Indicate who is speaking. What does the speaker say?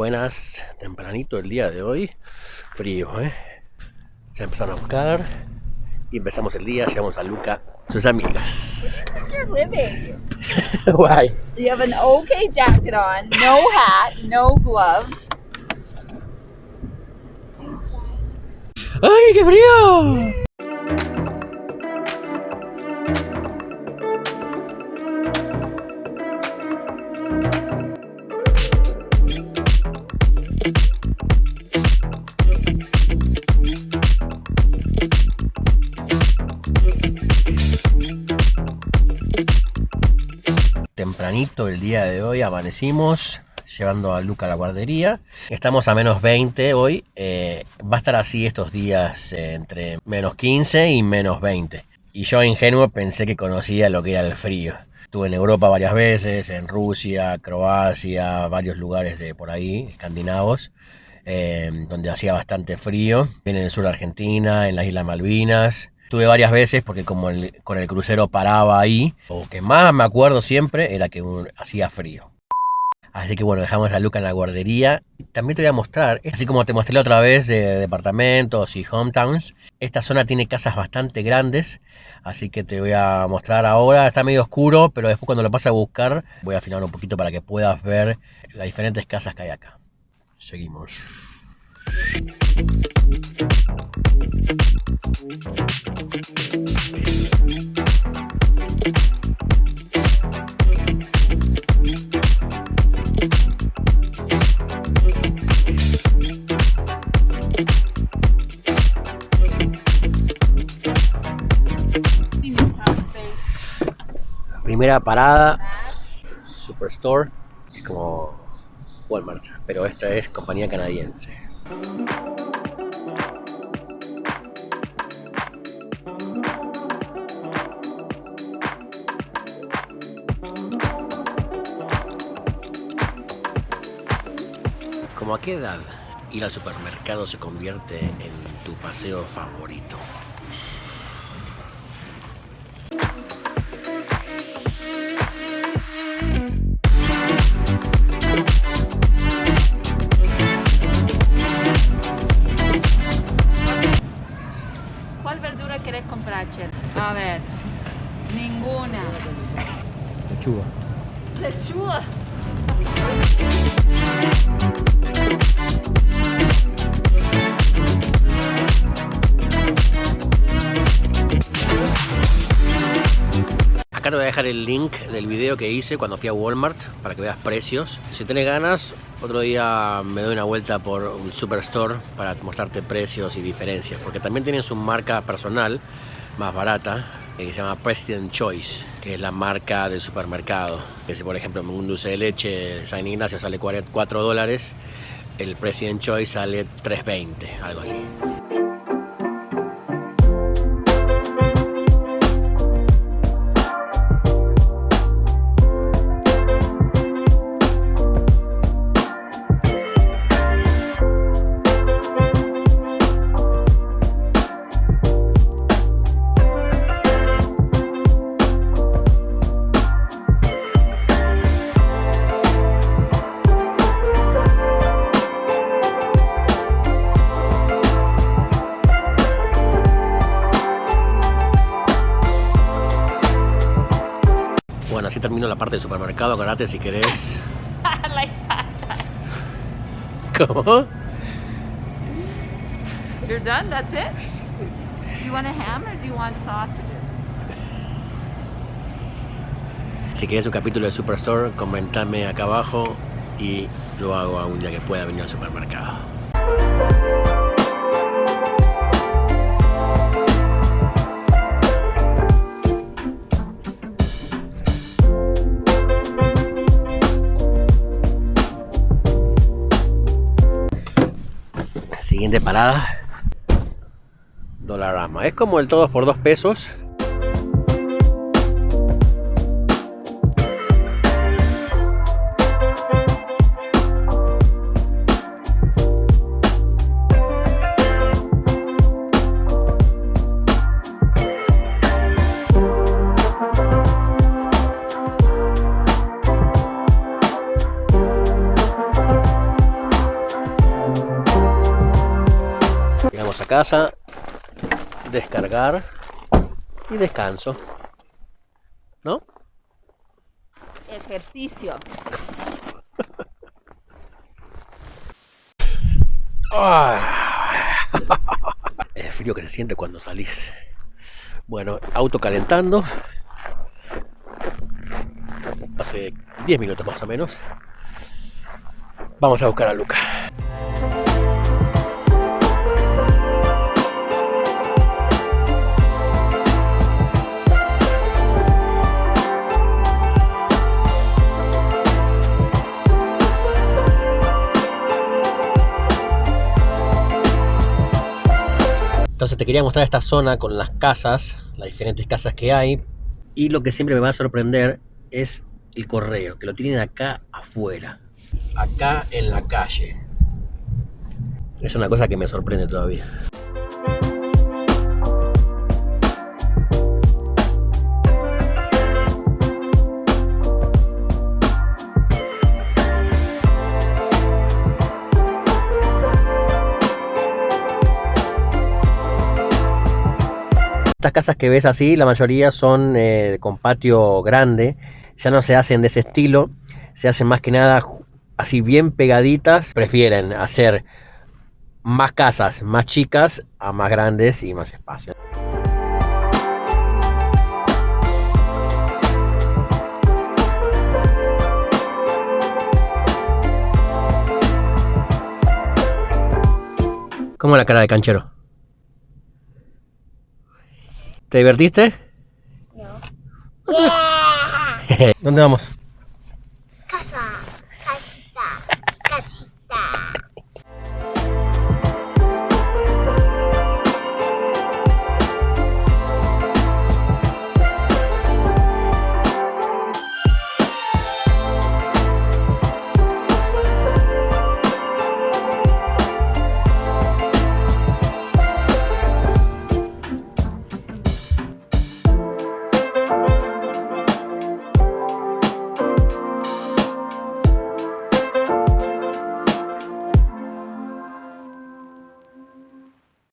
Speaker 1: Buenas, tempranito el día de hoy, frío, ¿eh? Ya empezaron a buscar y empezamos el día, llegamos a Luca, sus amigas. Guay.
Speaker 2: You have an okay jacket on, no hat, no gloves.
Speaker 1: ¡Ay, qué frío! Tempranito el día de hoy amanecimos llevando a Luca a la guardería. Estamos a menos 20 hoy. eh, va a estar así estos días eh, entre menos 15 y menos 20. Y yo ingenuo pensé que conocía lo que era el frío. Estuve en Europa varias veces, en Rusia, Croacia, varios lugares de por ahí, escandinavos, eh, donde hacía bastante frío. En el sur de Argentina, en las Islas Malvinas. Estuve varias veces porque como con el crucero paraba ahí, lo que más me acuerdo siempre era que un- hacía frío. Así que bueno, dejamos a Luca en la guardería. También te voy a mostrar, así como te mostré la otra vez de departamentos y hometowns, esta zona tiene casas bastante grandes, así que te voy a mostrar ahora. Está medio oscuro, pero después cuando lo pase a buscar voy a afinar un poquito para que puedas ver las diferentes casas que hay acá. Seguimos. Primera parada, Superstore, es como Walmart, pero esta es compañía canadiense. ¿Como a qué edad ir al supermercado se convierte en tu paseo favorito?
Speaker 2: Comprar, Chef? A ver. Ninguna.
Speaker 1: Lechuga.
Speaker 2: Lechuga.
Speaker 1: Voy a dejar el link del video que hice cuando fui a Walmart para que veas precios. Si tenés ganas, otro día me doy una vuelta por un superstore para mostrarte precios y diferencias. Porque también tienen su marca personal más barata eh, que se llama President Choice, que es la marca del supermercado. Que si por ejemplo un dulce de leche San Ignacio sale 4 dólares, el President Choice sale 3.20, algo así. Termino la parte del supermercado. Acordate si querés.
Speaker 2: I like that.
Speaker 1: ¿Cómo?
Speaker 2: You're done? That's it? Do you want a ham or do you want sausages?
Speaker 1: Si querés un capítulo de Superstore, comentame acá abajo y lo hago a un día que pueda venir al supermercado. Siguiente parada. Dolarama. Es como el todos por dos pesos, casa, descargar y descanso. ¿No?
Speaker 2: Ejercicio.
Speaker 1: Ah. El frío que se siente cuando salís. Bueno, auto calentando. Hace 10 minutos más o menos. Vamos a buscar a Luca. Te quería mostrar esta zona con las casas, las diferentes casas que hay. Y lo que siempre me va a sorprender es el correo, que lo tienen acá afuera, acá en la calle. Es una cosa que me sorprende todavía. Estas casas que ves así, la mayoría son eh, con patio grande, ya no se hacen de ese estilo, se hacen más que nada así bien pegaditas, prefieren hacer más casas más chicas a más grandes y más espacio. ¿Cómo la cara de canchero? ¿Te divertiste?
Speaker 3: No.
Speaker 1: ¿Dónde vamos?